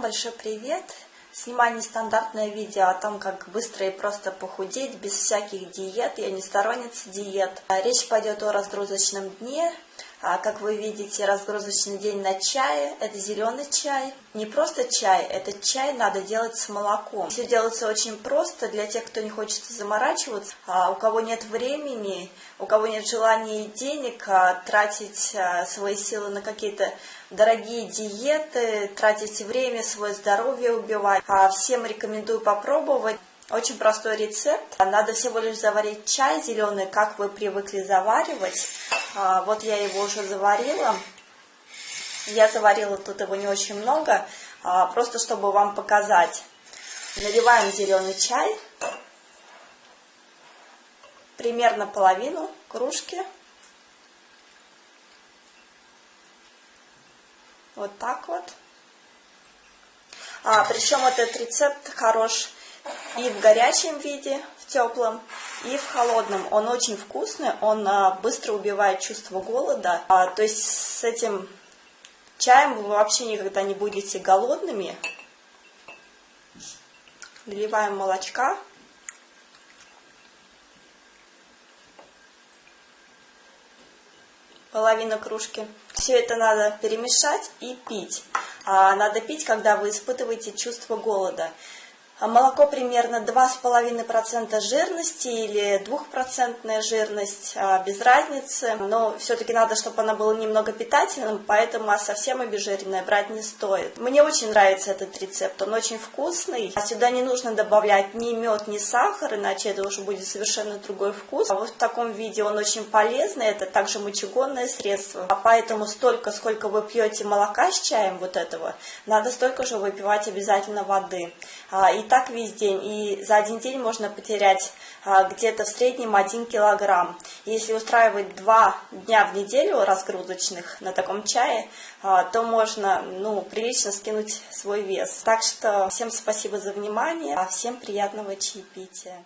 большой привет! Снимаю нестандартное видео о том, как быстро и просто похудеть, без всяких диет. Я не сторонница диет. Речь пойдет о разгрузочном дне. А, как вы видите, разгрузочный день на чае. Это зеленый чай. Не просто чай, это чай надо делать с молоком. Все делается очень просто для тех, кто не хочет заморачиваться. А у кого нет времени, у кого нет желания и денег тратить свои силы на какие-то дорогие диеты, тратить время, свое здоровье убивать. А всем рекомендую попробовать. Очень простой рецепт. Надо всего лишь заварить чай зеленый, как вы привыкли заваривать. А, вот я его уже заварила. Я заварила тут его не очень много, а, просто чтобы вам показать. Наливаем зеленый чай. Примерно половину кружки. Вот так вот. А, причем этот рецепт хорош и в горячем виде, в теплом, и в холодном. Он очень вкусный, он а, быстро убивает чувство голода. А, то есть с этим чаем вы вообще никогда не будете голодными. Наливаем молочка. половина кружки. Все это надо перемешать и пить. А надо пить, когда вы испытываете чувство голода. А молоко примерно 2,5% жирности или 2% жирность, а, без разницы. Но все-таки надо, чтобы оно было немного питательным, поэтому совсем обезжиренное брать не стоит. Мне очень нравится этот рецепт, он очень вкусный. А сюда не нужно добавлять ни мед, ни сахар, иначе это уже будет совершенно другой вкус. А вот в таком виде он очень полезный, это также мочегонное средство. А поэтому столько, сколько вы пьете молока с чаем вот этого, надо столько же выпивать обязательно воды. И так весь день, и за один день можно потерять а, где-то в среднем 1 килограмм. Если устраивать два дня в неделю разгрузочных на таком чае, а, то можно ну, прилично скинуть свой вес. Так что всем спасибо за внимание, а всем приятного чаепития.